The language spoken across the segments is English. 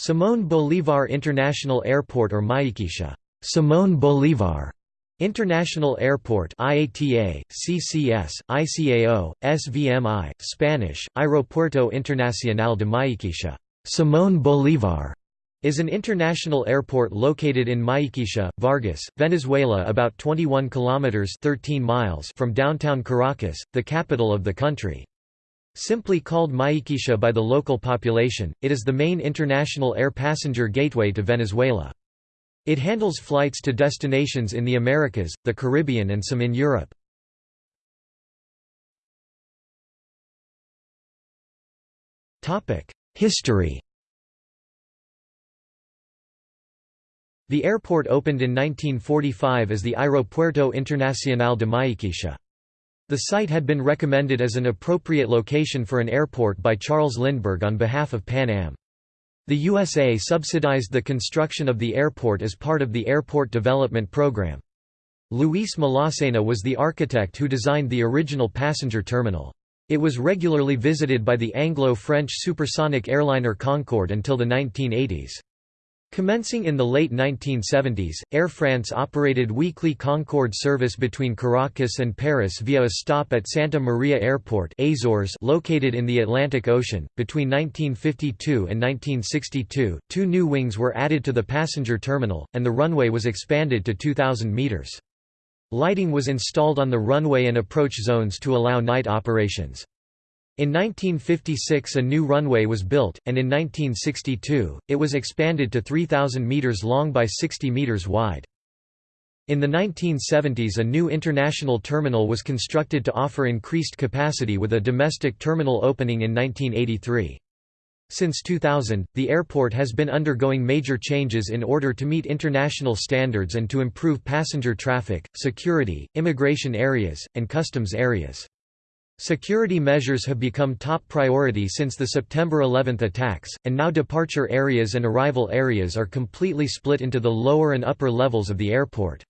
Simón Bolívar International Airport or Maiquetía Simón Bolívar International Airport IATA, CCS, ICAO, SVMI, Spanish, Aeropuerto Internacional de Maiquetía Simón Bolívar is an international airport located in Maiquetía, Vargas, Venezuela about 21 kilometers 13 miles from downtown Caracas, the capital of the country. Simply called Maiquetía by the local population, it is the main international air passenger gateway to Venezuela. It handles flights to destinations in the Americas, the Caribbean and some in Europe. History The airport opened in 1945 as the Aeropuerto Internacional de Maiquetía. The site had been recommended as an appropriate location for an airport by Charles Lindbergh on behalf of Pan Am. The USA subsidized the construction of the airport as part of the Airport Development Program. Luis Malaussena was the architect who designed the original passenger terminal. It was regularly visited by the Anglo-French supersonic airliner Concorde until the 1980s. Commencing in the late 1970s, Air France operated weekly Concorde service between Caracas and Paris via a stop at Santa Maria Airport Azores located in the Atlantic Ocean. Between 1952 and 1962, two new wings were added to the passenger terminal, and the runway was expanded to 2,000 meters. Lighting was installed on the runway and approach zones to allow night operations. In 1956 a new runway was built, and in 1962, it was expanded to 3,000 metres long by 60 metres wide. In the 1970s a new international terminal was constructed to offer increased capacity with a domestic terminal opening in 1983. Since 2000, the airport has been undergoing major changes in order to meet international standards and to improve passenger traffic, security, immigration areas, and customs areas. Security measures have become top priority since the September 11 attacks, and now departure areas and arrival areas are completely split into the lower and upper levels of the airport.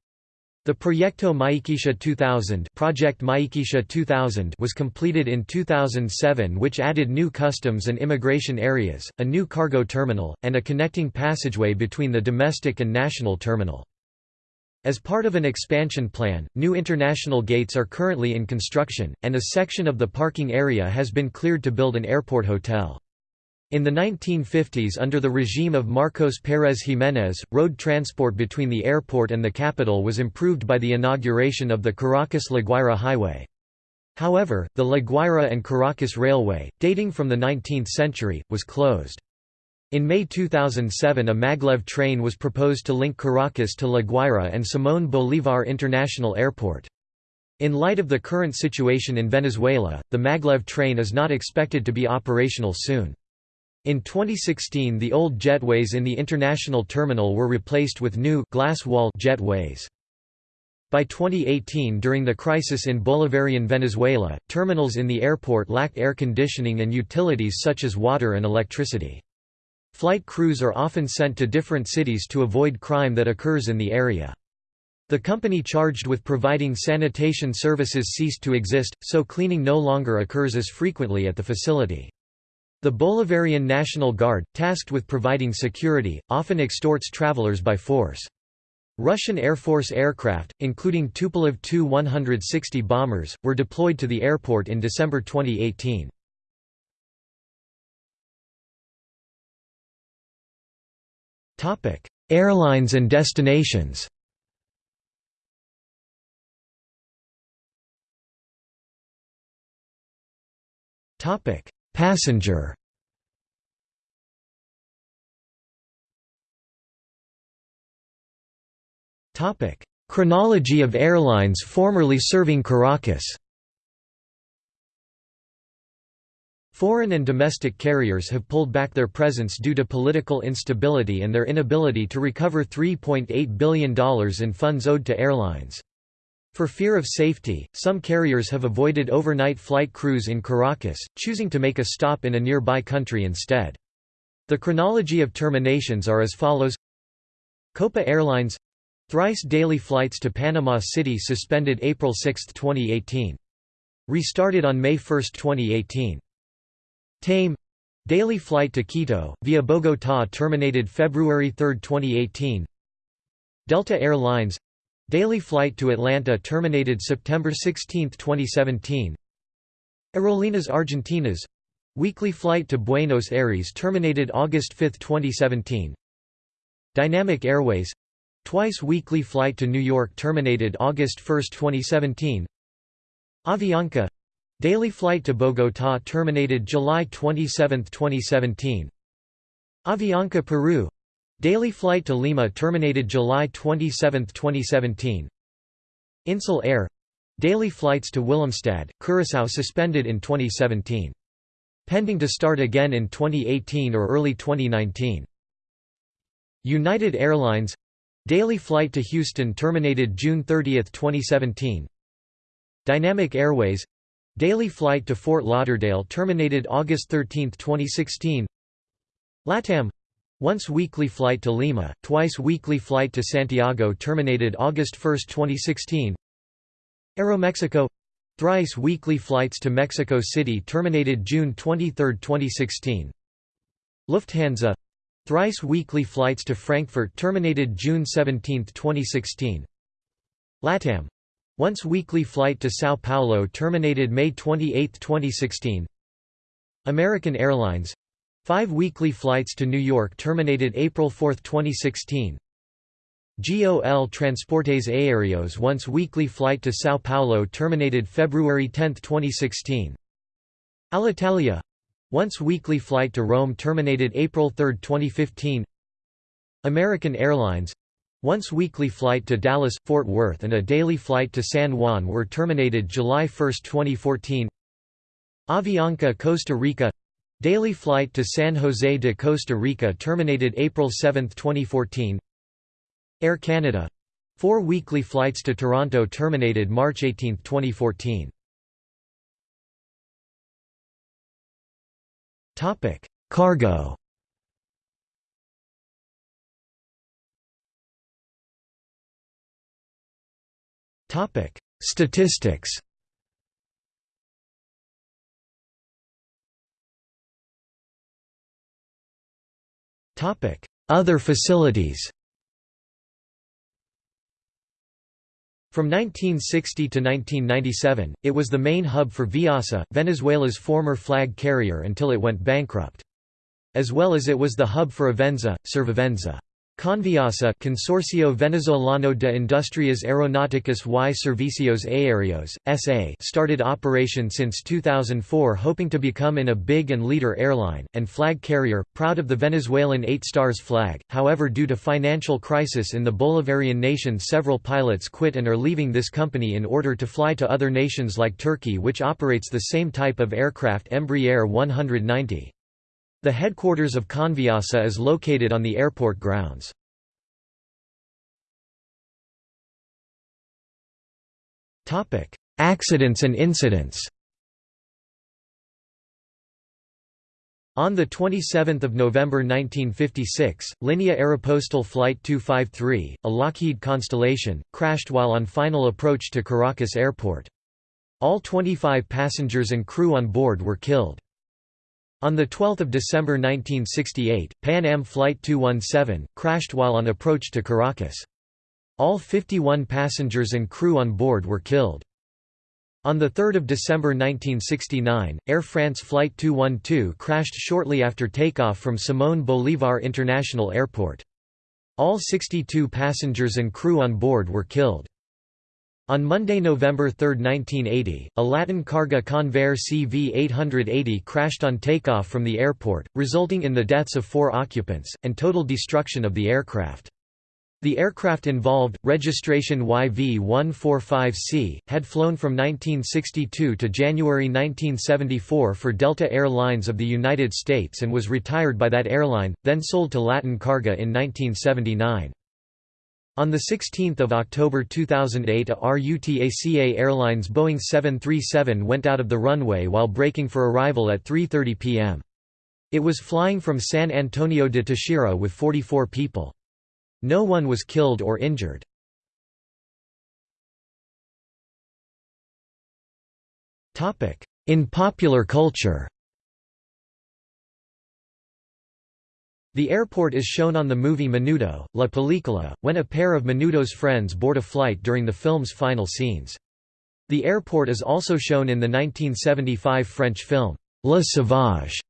The Proyecto Maiquetía 2000, Project Maiquetía 2000 was completed in 2007 which added new customs and immigration areas, a new cargo terminal, and a connecting passageway between the domestic and national terminal. As part of an expansion plan, new international gates are currently in construction, and a section of the parking area has been cleared to build an airport hotel. In the 1950s under the regime of Marcos Pérez Jiménez, road transport between the airport and the capital was improved by the inauguration of the Caracas-La Guaira Highway. However, the La Guaira and Caracas Railway, dating from the 19th century, was closed. In May 2007 a maglev train was proposed to link Caracas to La Guaira and Simón Bolívar International Airport. In light of the current situation in Venezuela, the maglev train is not expected to be operational soon. In 2016 the old jetways in the international terminal were replaced with new glass wall jetways. By 2018 during the crisis in Bolivarian Venezuela, terminals in the airport lacked air conditioning and utilities such as water and electricity. Flight crews are often sent to different cities to avoid crime that occurs in the area. The company charged with providing sanitation services ceased to exist, so cleaning no longer occurs as frequently at the facility. The Bolivarian National Guard, tasked with providing security, often extorts travelers by force. Russian Air Force aircraft, including Tupolev Tu-160 bombers, were deployed to the airport in December 2018. Topic: Airlines and destinations. Topic: Passenger. Topic: Chronology of airlines formerly serving Caracas. Foreign and domestic carriers have pulled back their presence due to political instability and their inability to recover $3.8 billion in funds owed to airlines. For fear of safety, some carriers have avoided overnight flight crews in Caracas, choosing to make a stop in a nearby country instead. The chronology of terminations are as follows Copa Airlines Thrice daily flights to Panama City suspended April 6, 2018. Restarted on May 1, 2018. TAME. Daily flight to Quito, via Bogotá terminated February 3, 2018 Delta Air Lines. Daily flight to Atlanta terminated September 16, 2017 Aerolíneas Argentinas. Weekly flight to Buenos Aires terminated August 5, 2017 Dynamic Airways. Twice weekly flight to New York terminated August 1, 2017 Avianca Daily flight to Bogotá terminated July 27, 2017 Avianca Peru Daily flight to Lima terminated July 27, 2017 Insel Air Daily flights to Willemstad, Curaçao suspended in 2017. Pending to start again in 2018 or early 2019. United Airlines Daily flight to Houston terminated June 30, 2017. Dynamic Airways Daily flight to Fort Lauderdale terminated August 13, 2016. LATAM once weekly flight to Lima, twice weekly flight to Santiago terminated August 1, 2016. Aeromexico Thrice weekly flights to Mexico City terminated June 23, 2016. Lufthansa Thrice weekly flights to Frankfurt terminated June 17, 2016. LATAM once weekly flight to São Paulo terminated May 28, 2016. American Airlines five weekly flights to New York terminated April 4, 2016. GOL Transportes Aéreos once weekly flight to São Paulo terminated February 10, 2016. Alitalia once weekly flight to Rome terminated April 3, 2015. American Airlines once weekly flight to Dallas, Fort Worth and a daily flight to San Juan were terminated July 1, 2014. Avianca Costa Rica. Daily flight to San Jose de Costa Rica terminated April 7, 2014 Air Canada. Four weekly flights to Toronto terminated March 18, 2014. Cargo Statistics Topic: Other facilities From 1960 to 1997, it was the main hub for Viasa, Venezuela's former flag carrier until it went bankrupt. As well as it was the hub for Avensa, Servivensa. Conviasa Consorcio Venezolano de Industrias Aeronáuticas y Servicios Aéreos, SA started operation since 2004 hoping to become in a big and leader airline, and flag carrier, proud of the Venezuelan Eight Stars flag, however due to financial crisis in the Bolivarian nation several pilots quit and are leaving this company in order to fly to other nations like Turkey which operates the same type of aircraft Embraer 190. The headquarters of Conviasa is located on the airport grounds. Accidents and incidents On 27 November 1956, Linea Aeropostal Flight 253, a Lockheed Constellation, crashed while on final approach to Caracas Airport. All 25 passengers and crew on board were killed. On 12 December 1968, Pan Am Flight 217, crashed while on approach to Caracas. All 51 passengers and crew on board were killed. On 3 December 1969, Air France Flight 212 crashed shortly after takeoff from Simón Bolívar International Airport. All 62 passengers and crew on board were killed. On Monday, November 3, 1980, a Latin Carga Convair CV-880 crashed on takeoff from the airport, resulting in the deaths of four occupants, and total destruction of the aircraft. The aircraft involved, registration YV-145C, had flown from 1962 to January 1974 for Delta Air Lines of the United States and was retired by that airline, then sold to Latin Carga in 1979. On 16 October 2008 a RUTACA Airlines Boeing 737 went out of the runway while braking for arrival at 3.30 p.m. It was flying from San Antonio de Táchira with 44 people. No one was killed or injured. In popular culture The airport is shown on the movie Menudo, La Película, when a pair of Menudo's friends board a flight during the film's final scenes. The airport is also shown in the 1975 French film, La Sauvage,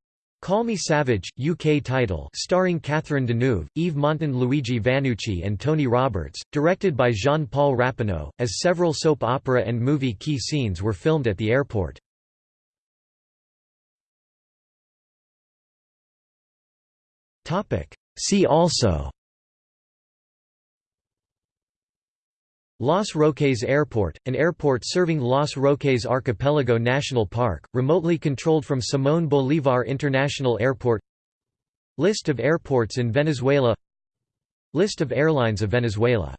Call Me Savage, UK title starring Catherine Deneuve, Yves Montand Luigi Vannucchi and Tony Roberts, directed by Jean-Paul Rappeneau, as several soap opera and movie key scenes were filmed at the airport. See also. Los Roques Airport, an airport serving Los Roques Archipelago National Park, remotely controlled from Simón Bolívar International Airport. List of airports in Venezuela. List of airlines of Venezuela